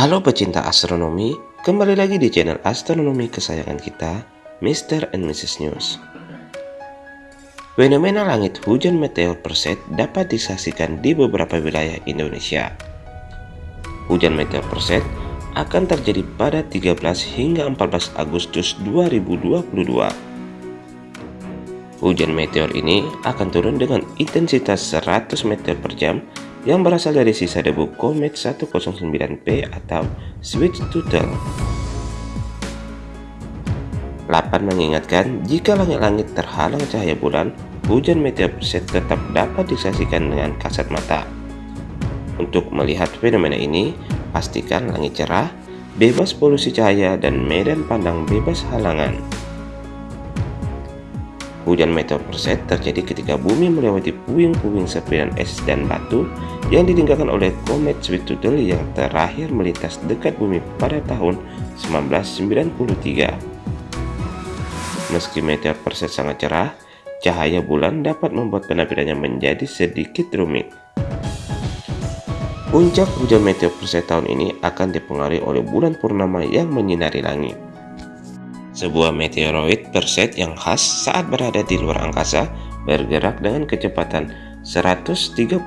Halo pecinta astronomi, kembali lagi di channel astronomi kesayangan kita, Mr. and Mrs. News. Fenomena langit hujan meteor perset dapat disaksikan di beberapa wilayah Indonesia. Hujan meteor perset akan terjadi pada 13 hingga 14 Agustus 2022. Hujan meteor ini akan turun dengan intensitas 100 meter per jam yang berasal dari sisa debu komet 109P atau Sweet Tooth. Lapan mengingatkan jika langit-langit terhalang cahaya bulan, hujan meteor perset tetap dapat disaksikan dengan kasat mata. Untuk melihat fenomena ini, pastikan langit cerah, bebas polusi cahaya, dan medan pandang bebas halangan. Hujan meteor perset terjadi ketika bumi melewati puing-puing serpihan es dan batu yang ditinggalkan oleh komet Tooth yang terakhir melintas dekat bumi pada tahun 1993. Meski meteor perset sangat cerah, cahaya bulan dapat membuat penampilannya menjadi sedikit rumit. Puncak hujan meteor perset tahun ini akan dipengaruhi oleh bulan purnama yang menyinari langit. Sebuah meteoroid perset yang khas saat berada di luar angkasa bergerak dengan kecepatan 133.200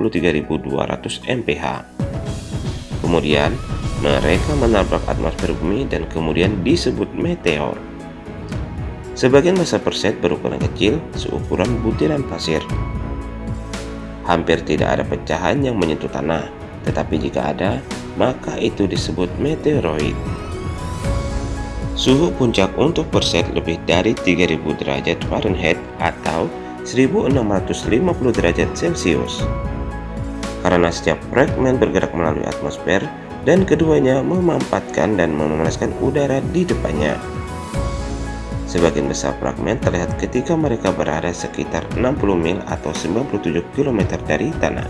mph. Kemudian, mereka menabrak atmosfer bumi dan kemudian disebut meteor. Sebagian besar perset berukuran kecil, seukuran butiran pasir. Hampir tidak ada pecahan yang menyentuh tanah, tetapi jika ada, maka itu disebut meteoroid. Suhu puncak untuk perset lebih dari 3000 derajat Fahrenheit atau 1650 derajat Celcius. Karena setiap fragmen bergerak melalui atmosfer dan keduanya memampatkan dan memanaskan udara di depannya. Sebagian besar fragmen terlihat ketika mereka berada sekitar 60 mil atau 97 km dari tanah.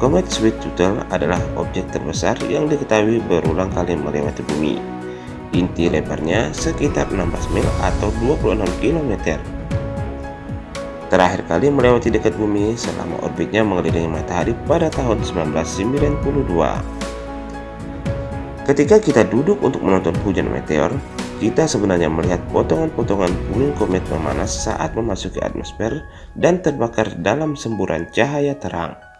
Komet Sweet Tooth adalah objek terbesar yang diketahui berulang kali melewati bumi. Inti lebarnya sekitar 16 mil atau 26 km. Terakhir kali melewati dekat bumi selama orbitnya mengelilingi matahari pada tahun 1992. Ketika kita duduk untuk menonton hujan meteor, kita sebenarnya melihat potongan-potongan puing komet memanas saat memasuki atmosfer dan terbakar dalam semburan cahaya terang.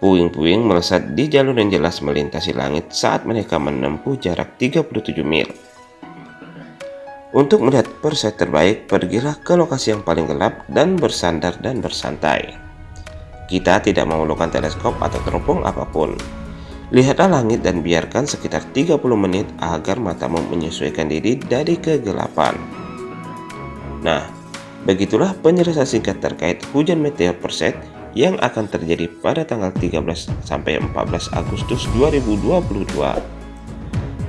Puing-puing melesat di jalur yang jelas melintasi langit saat mereka menempuh jarak 37 mil. Untuk melihat perset terbaik, pergilah ke lokasi yang paling gelap dan bersandar dan bersantai. Kita tidak memerlukan teleskop atau teropong apa pun. Lihatlah langit dan biarkan sekitar 30 menit agar matamu menyesuaikan diri dari kegelapan. Nah, begitulah penjelasan singkat terkait hujan meteor perset yang akan terjadi pada tanggal 13 sampai 14 Agustus 2022.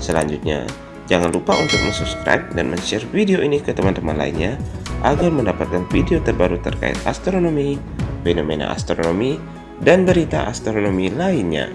Selanjutnya, jangan lupa untuk subscribe dan share video ini ke teman-teman lainnya agar mendapatkan video terbaru terkait astronomi, fenomena astronomi, dan berita astronomi lainnya.